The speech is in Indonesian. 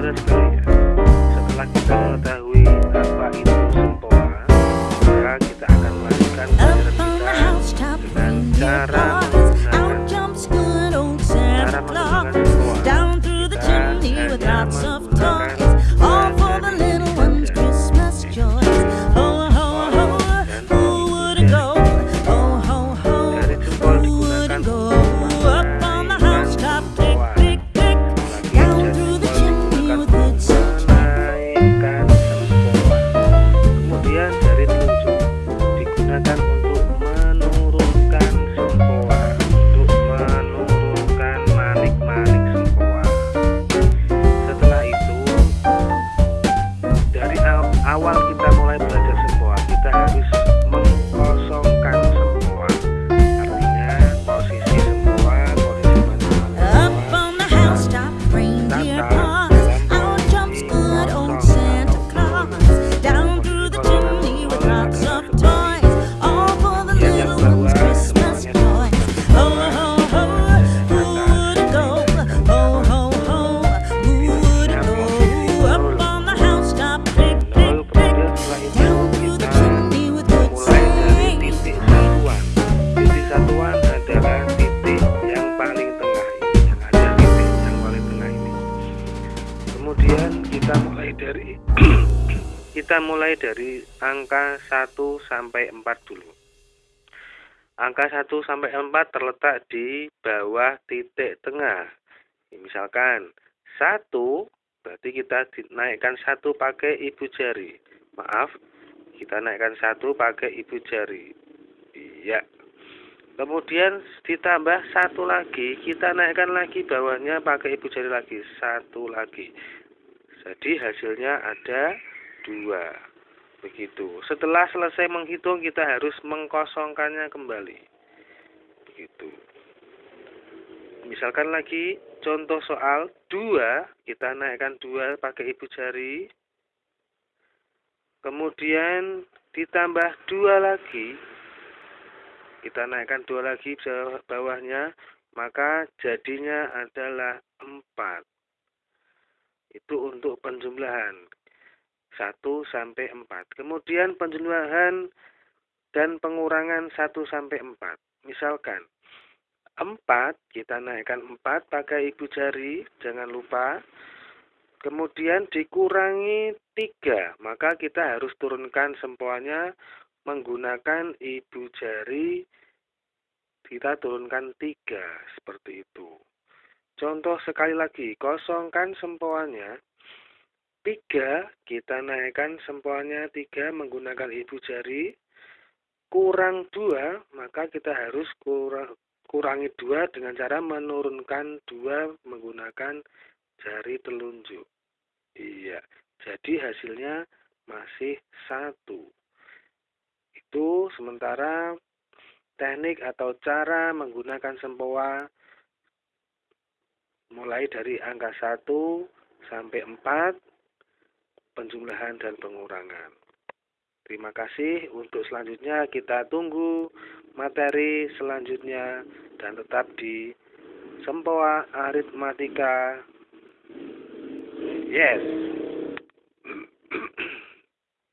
saudara sekalian, setelah kita mengetahui apa itu sempoa, maka kita akan melanjutkan pelajaran kita dengan cara kita mulai dari angka 1 sampai 4 dulu. Angka 1 sampai 4 terletak di bawah titik tengah. Misalkan 1 berarti kita naikkan satu pakai ibu jari. Maaf, kita naikkan satu pakai ibu jari. Iya. Kemudian ditambah satu lagi, kita naikkan lagi bawahnya pakai ibu jari lagi, satu lagi. Jadi hasilnya ada dua. Begitu. Setelah selesai menghitung, kita harus mengkosongkannya kembali. Begitu. Misalkan lagi contoh soal dua, kita naikkan dua pakai ibu jari. Kemudian ditambah dua lagi, kita naikkan dua lagi bawah- bawahnya, maka jadinya adalah empat. Itu untuk penjumlahan. 1 sampai 4. Kemudian penjumlahan dan pengurangan 1 sampai 4. Misalkan 4 kita naikkan 4 pakai ibu jari, jangan lupa. Kemudian dikurangi 3, maka kita harus turunkan sempoanya menggunakan ibu jari kita turunkan 3 seperti itu. Contoh sekali lagi, kosongkan sempoanya 3, kita naikkan sempoanya 3 menggunakan ibu jari. Kurang 2, maka kita harus kurang, kurangi 2 dengan cara menurunkan 2 menggunakan jari telunjuk. Iya, jadi hasilnya masih satu. Itu sementara teknik atau cara menggunakan sempoa mulai dari angka 1 sampai 4 penjumlahan dan pengurangan. Terima kasih. Untuk selanjutnya kita tunggu materi selanjutnya dan tetap di Sempoa Aritmatika. Yes.